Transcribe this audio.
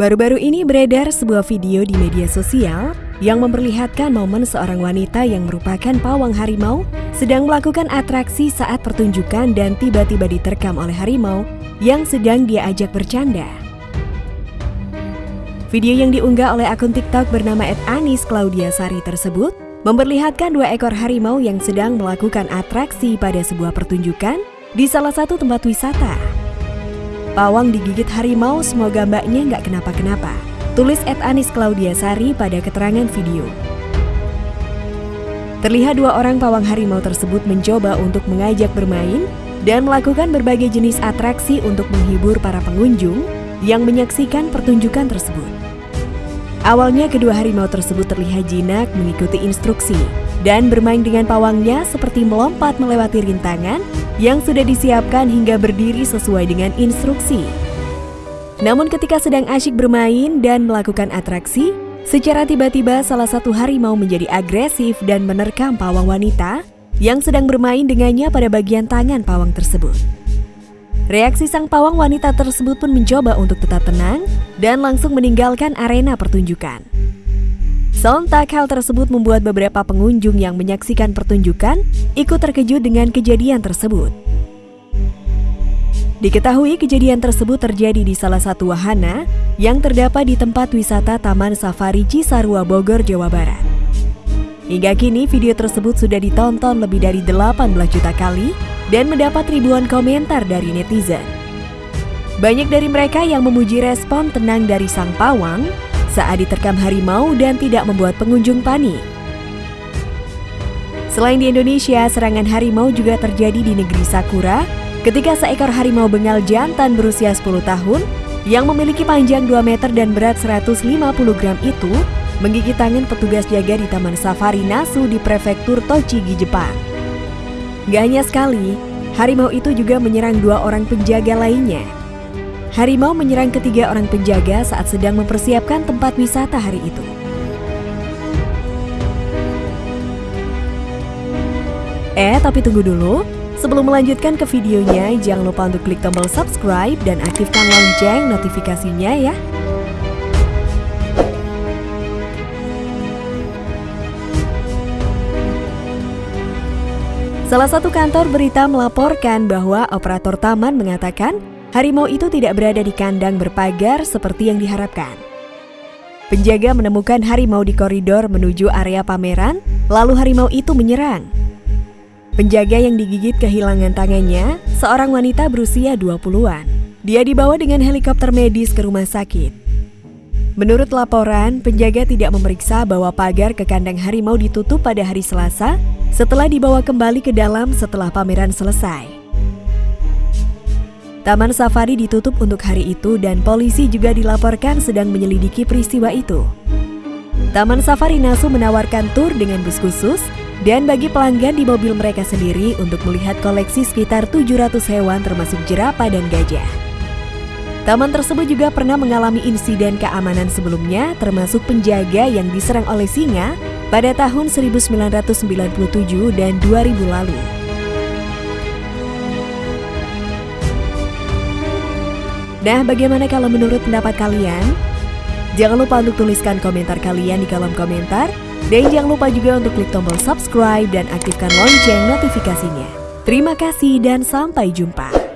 Baru-baru ini beredar sebuah video di media sosial yang memperlihatkan momen seorang wanita yang merupakan pawang harimau sedang melakukan atraksi saat pertunjukan dan tiba-tiba diterkam oleh harimau yang sedang dia ajak bercanda. Video yang diunggah oleh akun TikTok bernama @anis Claudia Sari tersebut memperlihatkan dua ekor harimau yang sedang melakukan atraksi pada sebuah pertunjukan di salah satu tempat wisata. Pawang digigit harimau, semoga mbaknya nggak kenapa-kenapa. Tulis Ed Anis Claudia Sari pada keterangan video. Terlihat dua orang pawang harimau tersebut mencoba untuk mengajak bermain dan melakukan berbagai jenis atraksi untuk menghibur para pengunjung yang menyaksikan pertunjukan tersebut. Awalnya kedua harimau tersebut terlihat jinak mengikuti instruksi dan bermain dengan pawangnya seperti melompat melewati rintangan yang sudah disiapkan hingga berdiri sesuai dengan instruksi. Namun ketika sedang asyik bermain dan melakukan atraksi, secara tiba-tiba salah satu harimau menjadi agresif dan menerkam pawang wanita yang sedang bermain dengannya pada bagian tangan pawang tersebut. Reaksi sang pawang wanita tersebut pun mencoba untuk tetap tenang dan langsung meninggalkan arena pertunjukan. Sontak hal tersebut membuat beberapa pengunjung yang menyaksikan pertunjukan ikut terkejut dengan kejadian tersebut. Diketahui kejadian tersebut terjadi di salah satu wahana yang terdapat di tempat wisata Taman Safari Cisarua Bogor, Jawa Barat. Hingga kini video tersebut sudah ditonton lebih dari 18 juta kali dan mendapat ribuan komentar dari netizen. Banyak dari mereka yang memuji respon tenang dari sang pawang saat diterkam harimau dan tidak membuat pengunjung panik. Selain di Indonesia, serangan harimau juga terjadi di negeri Sakura ketika seekor harimau bengal jantan berusia 10 tahun yang memiliki panjang 2 meter dan berat 150 gram itu menggigit tangan petugas jaga di Taman Safari Nasu di Prefektur Tochigi, Jepang. Gak hanya sekali, harimau itu juga menyerang dua orang penjaga lainnya Harimau menyerang ketiga orang penjaga saat sedang mempersiapkan tempat wisata hari itu. Eh, tapi tunggu dulu. Sebelum melanjutkan ke videonya, jangan lupa untuk klik tombol subscribe dan aktifkan lonceng notifikasinya ya. Salah satu kantor berita melaporkan bahwa operator taman mengatakan harimau itu tidak berada di kandang berpagar seperti yang diharapkan. Penjaga menemukan harimau di koridor menuju area pameran, lalu harimau itu menyerang. Penjaga yang digigit kehilangan tangannya, seorang wanita berusia 20-an. Dia dibawa dengan helikopter medis ke rumah sakit. Menurut laporan, penjaga tidak memeriksa bahwa pagar ke kandang harimau ditutup pada hari Selasa setelah dibawa kembali ke dalam setelah pameran selesai. Taman safari ditutup untuk hari itu dan polisi juga dilaporkan sedang menyelidiki peristiwa itu. Taman Safari Nasu menawarkan tur dengan bus khusus dan bagi pelanggan di mobil mereka sendiri untuk melihat koleksi sekitar 700 hewan termasuk jerapah dan gajah. Taman tersebut juga pernah mengalami insiden keamanan sebelumnya termasuk penjaga yang diserang oleh singa pada tahun 1997 dan 2000 lalu. Nah, bagaimana kalau menurut pendapat kalian? Jangan lupa untuk tuliskan komentar kalian di kolom komentar. Dan jangan lupa juga untuk klik tombol subscribe dan aktifkan lonceng notifikasinya. Terima kasih dan sampai jumpa.